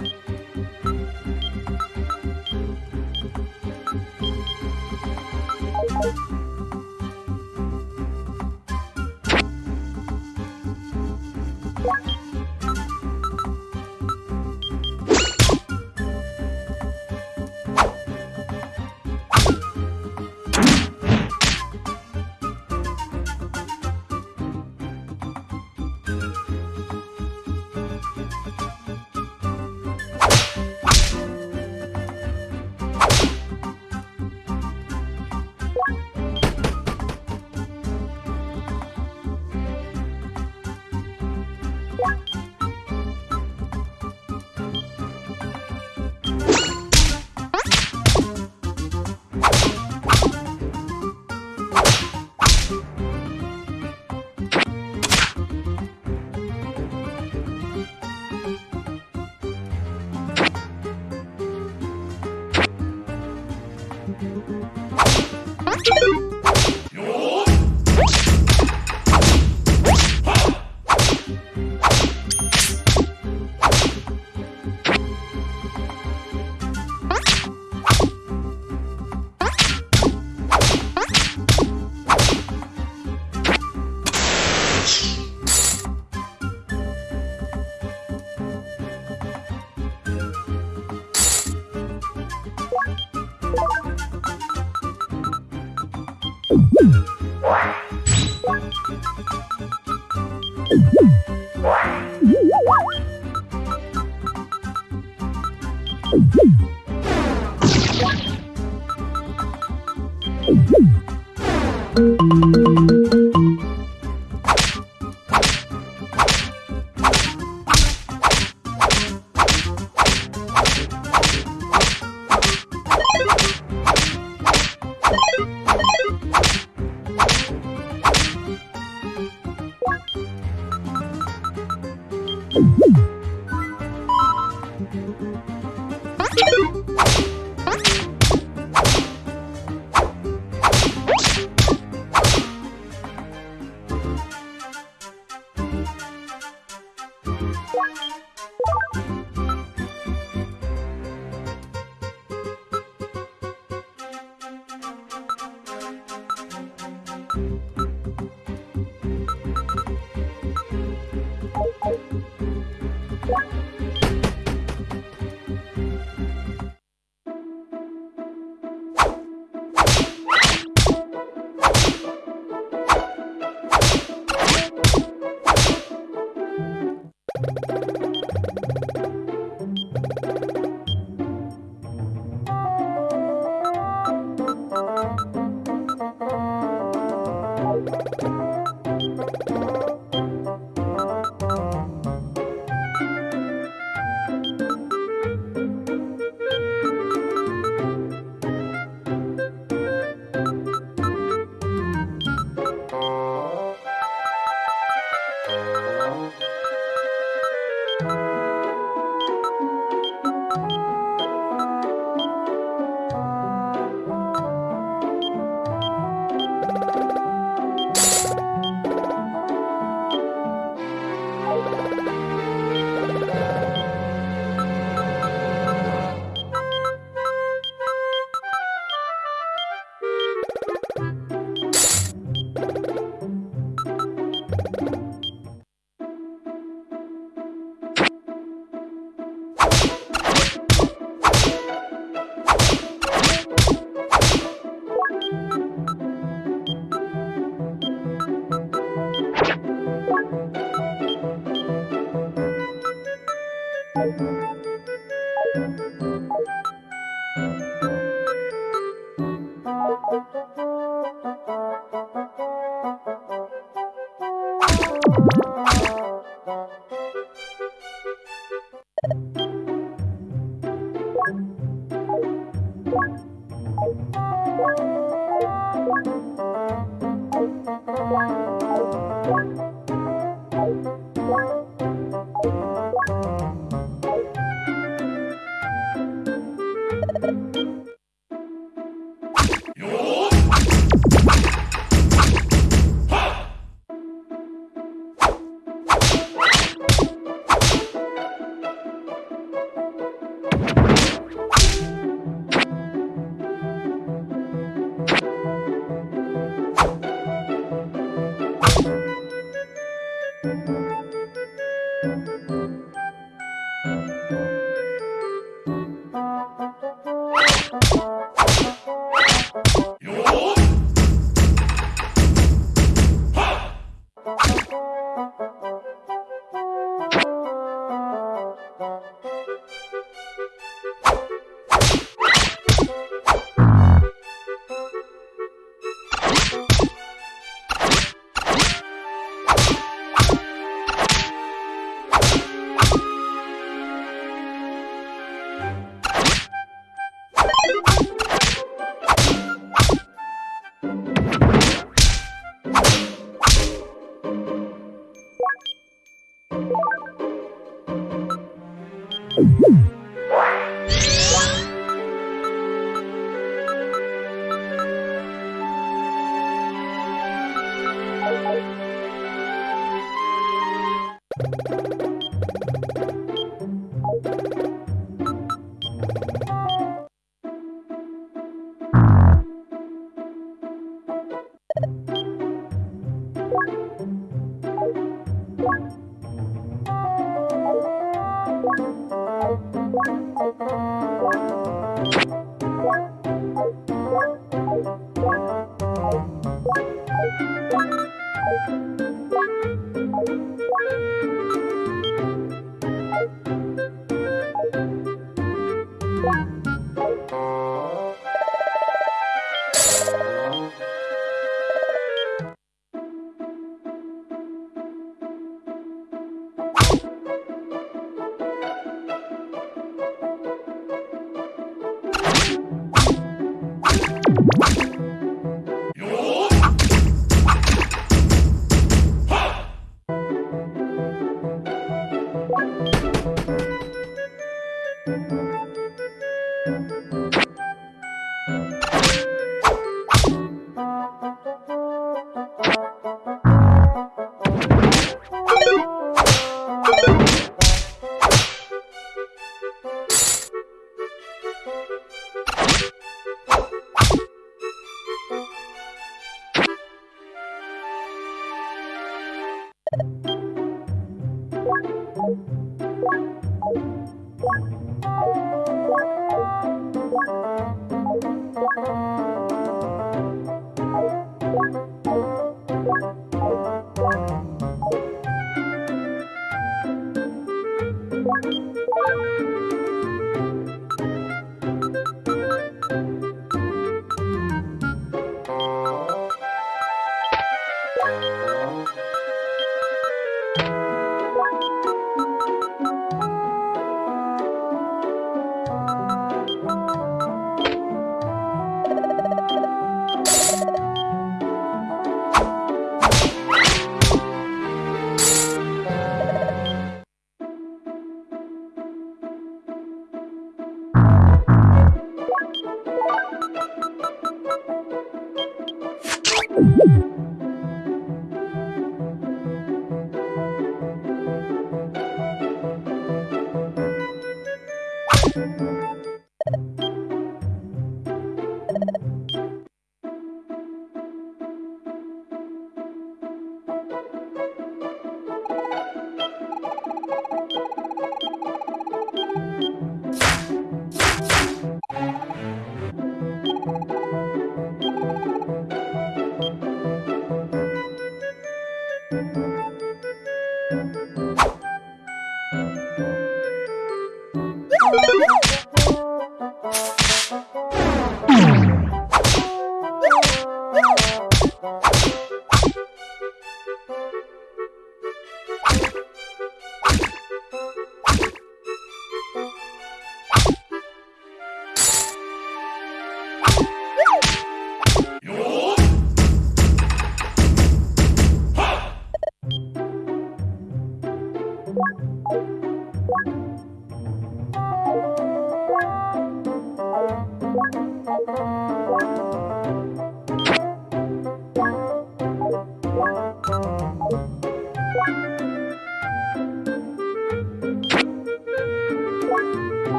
Bye. Thank you.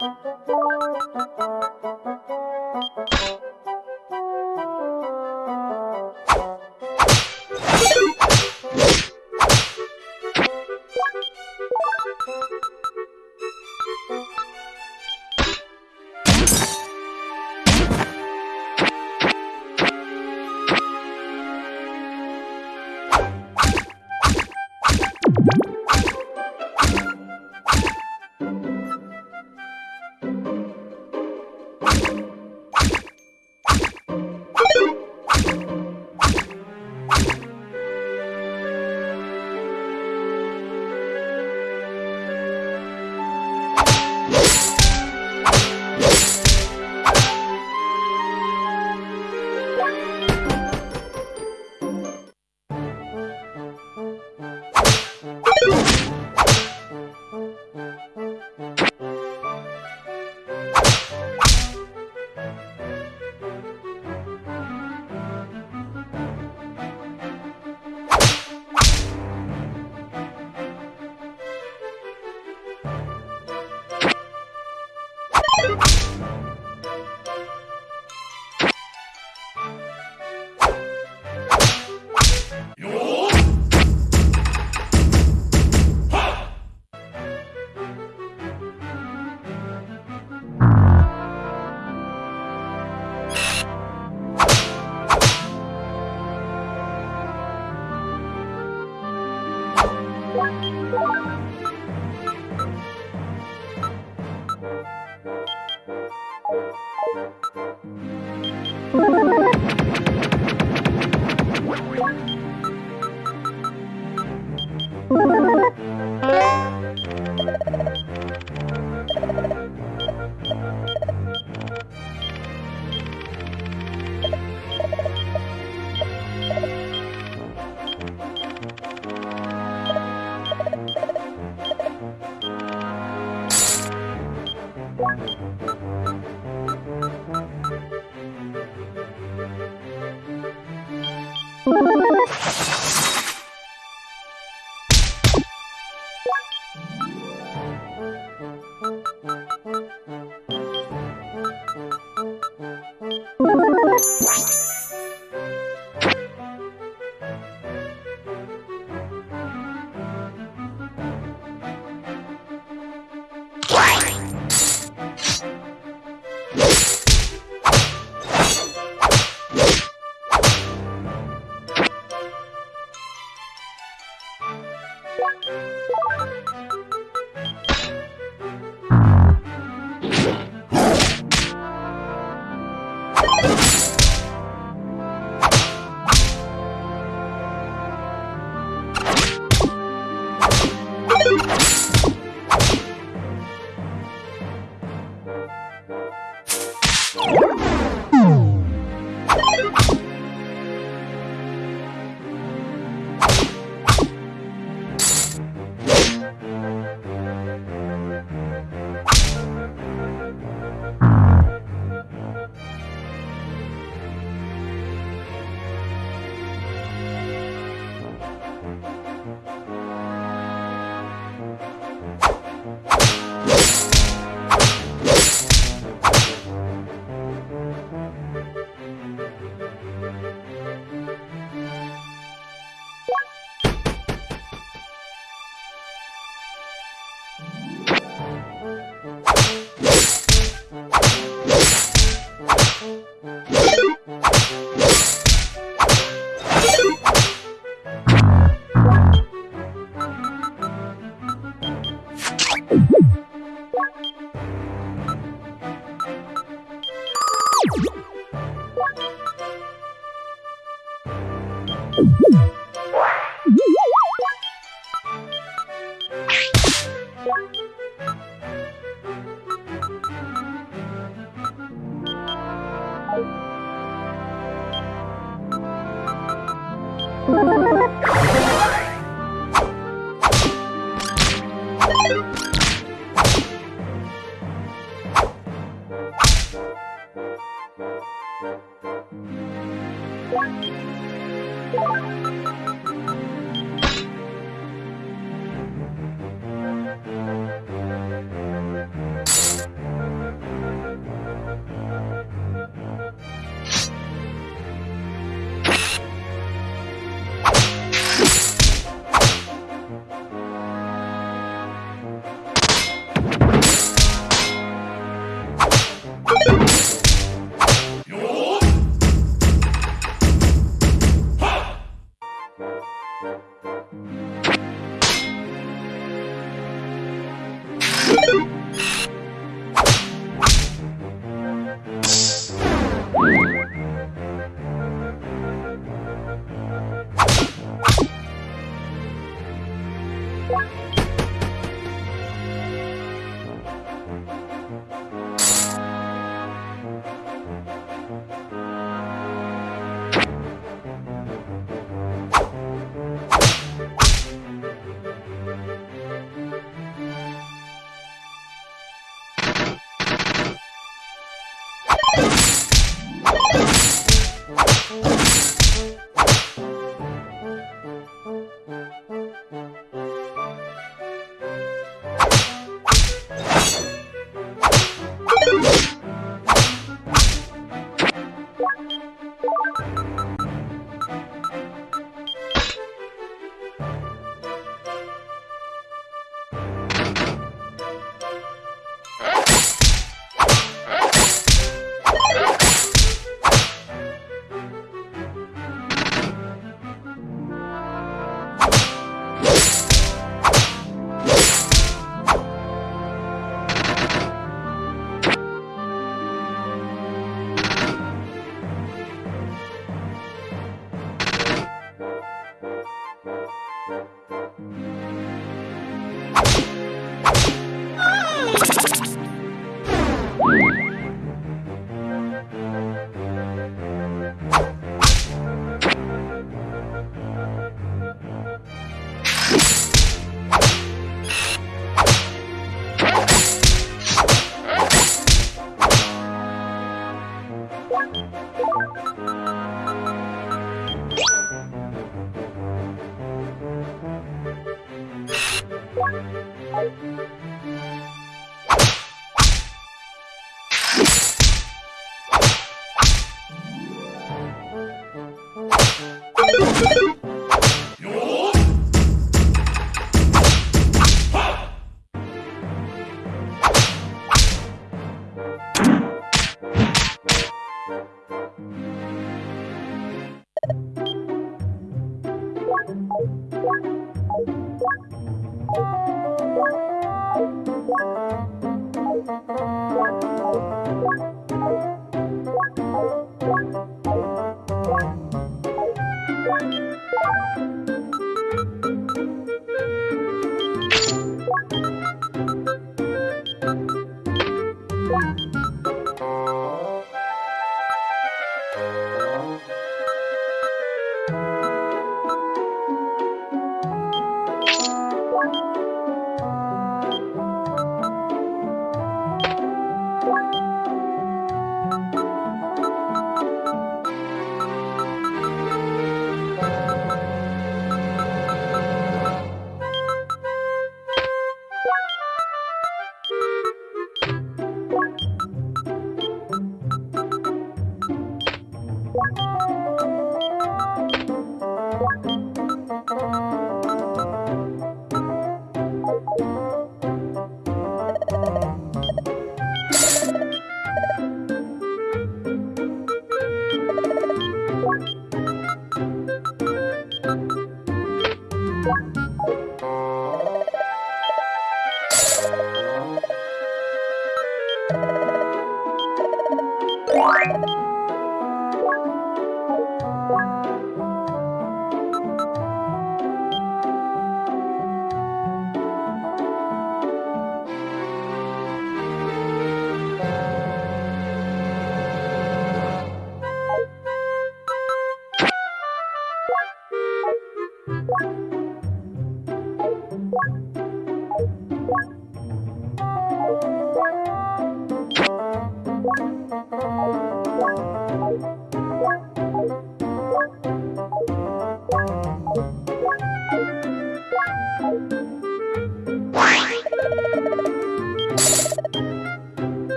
You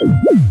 you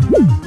Thank